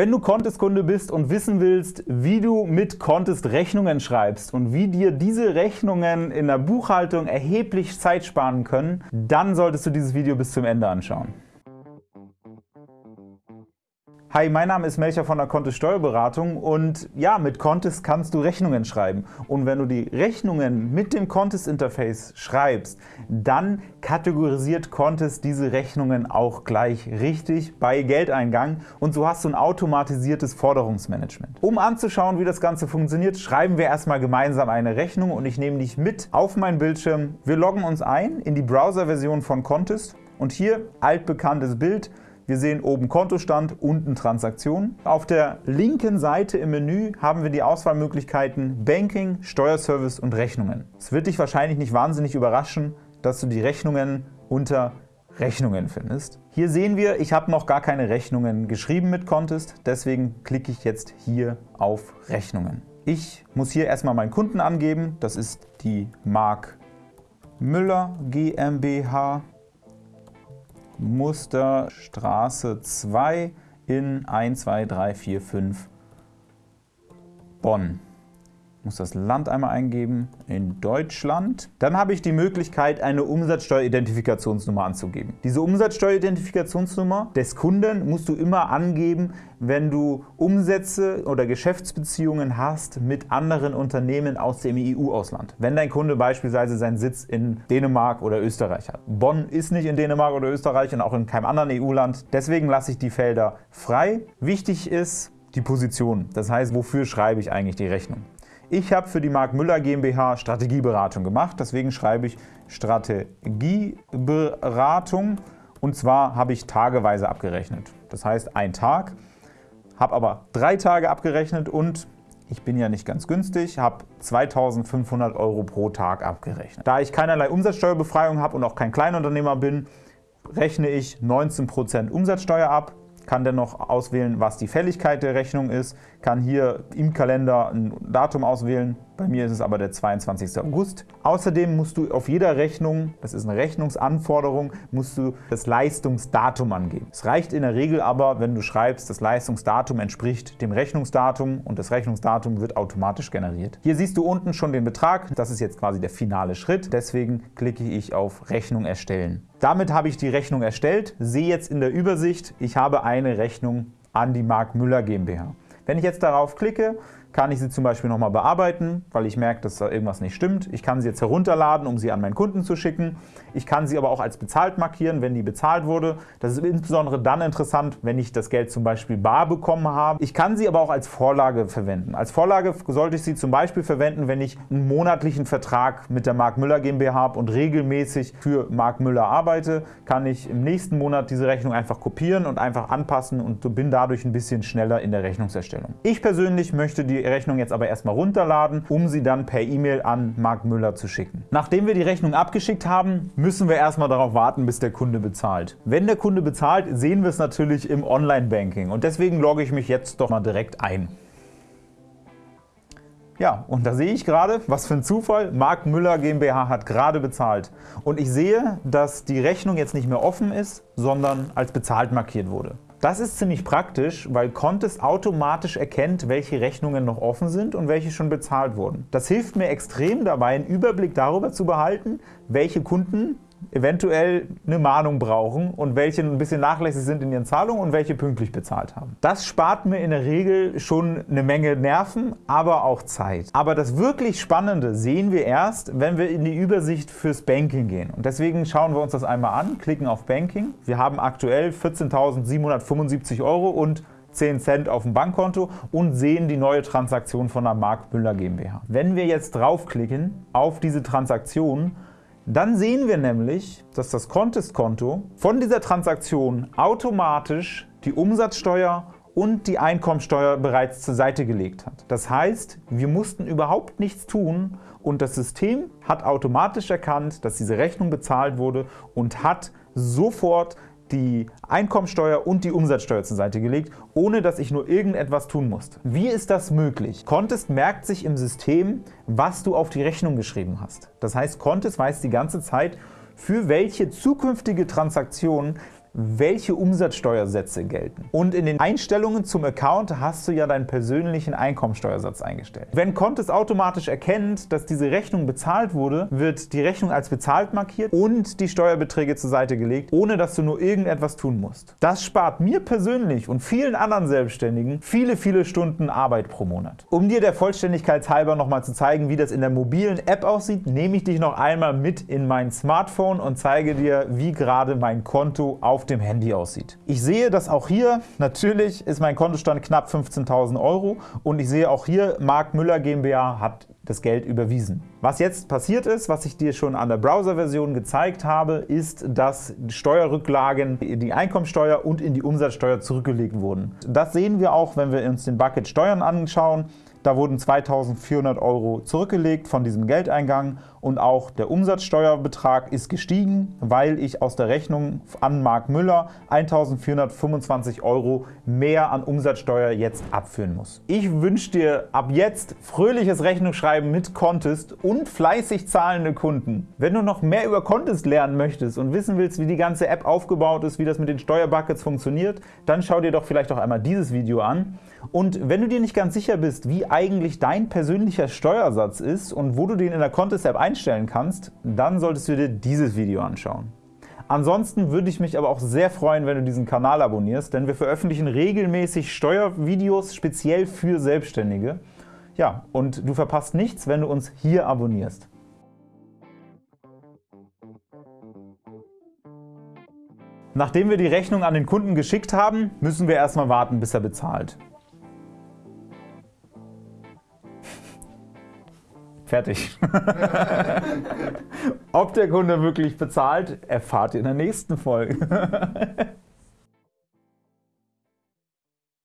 Wenn du Contest-Kunde bist und wissen willst, wie du mit Contest Rechnungen schreibst und wie dir diese Rechnungen in der Buchhaltung erheblich Zeit sparen können, dann solltest du dieses Video bis zum Ende anschauen. Hi, mein Name ist Melcher von der Contest Steuerberatung und ja, mit Contest kannst du Rechnungen schreiben. Und wenn du die Rechnungen mit dem Contest Interface schreibst, dann kategorisiert Contest diese Rechnungen auch gleich richtig bei Geldeingang und so hast du ein automatisiertes Forderungsmanagement. Um anzuschauen, wie das Ganze funktioniert, schreiben wir erstmal gemeinsam eine Rechnung und ich nehme dich mit auf meinen Bildschirm. Wir loggen uns ein in die Browser-Version von Contest und hier altbekanntes Bild, wir sehen oben Kontostand, unten Transaktionen. Auf der linken Seite im Menü haben wir die Auswahlmöglichkeiten Banking, Steuerservice und Rechnungen. Es wird dich wahrscheinlich nicht wahnsinnig überraschen, dass du die Rechnungen unter Rechnungen findest. Hier sehen wir, ich habe noch gar keine Rechnungen geschrieben mit Contest, deswegen klicke ich jetzt hier auf Rechnungen. Ich muss hier erstmal meinen Kunden angeben, das ist die Mark Müller GmbH. Musterstraße 2 in 1, 2, 3, 4, 5 Bonn. Muss das Land einmal eingeben, in Deutschland. Dann habe ich die Möglichkeit, eine Umsatzsteueridentifikationsnummer anzugeben. Diese Umsatzsteueridentifikationsnummer des Kunden musst du immer angeben, wenn du Umsätze oder Geschäftsbeziehungen hast mit anderen Unternehmen aus dem EU-Ausland. Wenn dein Kunde beispielsweise seinen Sitz in Dänemark oder Österreich hat. Bonn ist nicht in Dänemark oder Österreich und auch in keinem anderen EU-Land. Deswegen lasse ich die Felder frei. Wichtig ist, die Position. Das heißt, wofür schreibe ich eigentlich die Rechnung? Ich habe für die Mark Müller GmbH Strategieberatung gemacht, deswegen schreibe ich Strategieberatung. Und zwar habe ich tageweise abgerechnet. Das heißt ein Tag, habe aber drei Tage abgerechnet und ich bin ja nicht ganz günstig, habe 2.500 Euro pro Tag abgerechnet. Da ich keinerlei Umsatzsteuerbefreiung habe und auch kein Kleinunternehmer bin, rechne ich 19% Umsatzsteuer ab kann dennoch auswählen, was die Fälligkeit der Rechnung ist, kann hier im Kalender ein Datum auswählen, bei mir ist es aber der 22. August. Außerdem musst du auf jeder Rechnung, das ist eine Rechnungsanforderung, musst du das Leistungsdatum angeben. Es reicht in der Regel aber, wenn du schreibst, das Leistungsdatum entspricht dem Rechnungsdatum und das Rechnungsdatum wird automatisch generiert. Hier siehst du unten schon den Betrag, das ist jetzt quasi der finale Schritt, deswegen klicke ich auf Rechnung erstellen. Damit habe ich die Rechnung erstellt, sehe jetzt in der Übersicht, ich habe eine Rechnung an die Mark Müller GmbH. Wenn ich jetzt darauf klicke, kann ich sie zum Beispiel nochmal bearbeiten, weil ich merke, dass da irgendwas nicht stimmt. Ich kann sie jetzt herunterladen, um sie an meinen Kunden zu schicken. Ich kann sie aber auch als bezahlt markieren, wenn die bezahlt wurde. Das ist insbesondere dann interessant, wenn ich das Geld zum Beispiel bar bekommen habe. Ich kann sie aber auch als Vorlage verwenden. Als Vorlage sollte ich sie zum Beispiel verwenden, wenn ich einen monatlichen Vertrag mit der Mark Müller GmbH habe und regelmäßig für Mark Müller arbeite, kann ich im nächsten Monat diese Rechnung einfach kopieren und einfach anpassen und bin dadurch ein bisschen schneller in der Rechnungserstellung. Ich persönlich möchte die Rechnung jetzt aber erstmal runterladen, um sie dann per E-Mail an Mark Müller zu schicken. Nachdem wir die Rechnung abgeschickt haben, müssen wir erstmal darauf warten, bis der Kunde bezahlt. Wenn der Kunde bezahlt, sehen wir es natürlich im Online-Banking und deswegen logge ich mich jetzt doch mal direkt ein. Ja, und da sehe ich gerade, was für ein Zufall, Mark Müller GmbH hat gerade bezahlt. Und ich sehe, dass die Rechnung jetzt nicht mehr offen ist, sondern als bezahlt markiert wurde. Das ist ziemlich praktisch, weil Contest automatisch erkennt, welche Rechnungen noch offen sind und welche schon bezahlt wurden. Das hilft mir extrem dabei, einen Überblick darüber zu behalten, welche Kunden eventuell eine Mahnung brauchen und welche ein bisschen nachlässig sind in ihren Zahlungen und welche pünktlich bezahlt haben. Das spart mir in der Regel schon eine Menge Nerven, aber auch Zeit. Aber das wirklich Spannende sehen wir erst, wenn wir in die Übersicht fürs Banking gehen. Und deswegen schauen wir uns das einmal an, klicken auf Banking. Wir haben aktuell 14.775 Euro und 10 Cent auf dem Bankkonto und sehen die neue Transaktion von der Mark Müller GmbH. Wenn wir jetzt draufklicken auf diese Transaktion, dann sehen wir nämlich, dass das Contest-Konto von dieser Transaktion automatisch die Umsatzsteuer und die Einkommensteuer bereits zur Seite gelegt hat. Das heißt, wir mussten überhaupt nichts tun und das System hat automatisch erkannt, dass diese Rechnung bezahlt wurde und hat sofort die Einkommensteuer und die Umsatzsteuer zur Seite gelegt, ohne dass ich nur irgendetwas tun musste. Wie ist das möglich? Contest merkt sich im System, was du auf die Rechnung geschrieben hast. Das heißt, Contest weiß die ganze Zeit, für welche zukünftige Transaktion welche Umsatzsteuersätze gelten. Und in den Einstellungen zum Account hast du ja deinen persönlichen Einkommensteuersatz eingestellt. Wenn Contest automatisch erkennt, dass diese Rechnung bezahlt wurde, wird die Rechnung als bezahlt markiert und die Steuerbeträge zur Seite gelegt, ohne dass du nur irgendetwas tun musst. Das spart mir persönlich und vielen anderen Selbstständigen viele, viele Stunden Arbeit pro Monat. Um dir der Vollständigkeit halber nochmal zu zeigen, wie das in der mobilen App aussieht, nehme ich dich noch einmal mit in mein Smartphone und zeige dir, wie gerade mein Konto auf auf dem Handy aussieht. Ich sehe, dass auch hier, natürlich ist mein Kontostand knapp 15.000 Euro und ich sehe auch hier, Mark Müller GmbH hat das Geld überwiesen. Was jetzt passiert ist, was ich dir schon an der Browser-Version gezeigt habe, ist, dass Steuerrücklagen in die Einkommensteuer und in die Umsatzsteuer zurückgelegt wurden. Das sehen wir auch, wenn wir uns den Bucket Steuern anschauen. Da wurden 2.400 Euro zurückgelegt von diesem Geldeingang und auch der Umsatzsteuerbetrag ist gestiegen, weil ich aus der Rechnung an Mark Müller 1.425 Euro mehr an Umsatzsteuer jetzt abführen muss. Ich wünsche dir ab jetzt fröhliches Rechnungsschreiben mit Contest und fleißig zahlende Kunden. Wenn du noch mehr über Contest lernen möchtest und wissen willst, wie die ganze App aufgebaut ist, wie das mit den Steuerbuckets funktioniert, dann schau dir doch vielleicht auch einmal dieses Video an. Und wenn du dir nicht ganz sicher bist, wie eigentlich dein persönlicher Steuersatz ist und wo du den in der Contest-App einstellen kannst, dann solltest du dir dieses Video anschauen. Ansonsten würde ich mich aber auch sehr freuen, wenn du diesen Kanal abonnierst, denn wir veröffentlichen regelmäßig Steuervideos speziell für Selbstständige. Ja, und du verpasst nichts, wenn du uns hier abonnierst. Nachdem wir die Rechnung an den Kunden geschickt haben, müssen wir erstmal warten, bis er bezahlt. Fertig. Ob der Kunde wirklich bezahlt, erfahrt ihr in der nächsten Folge.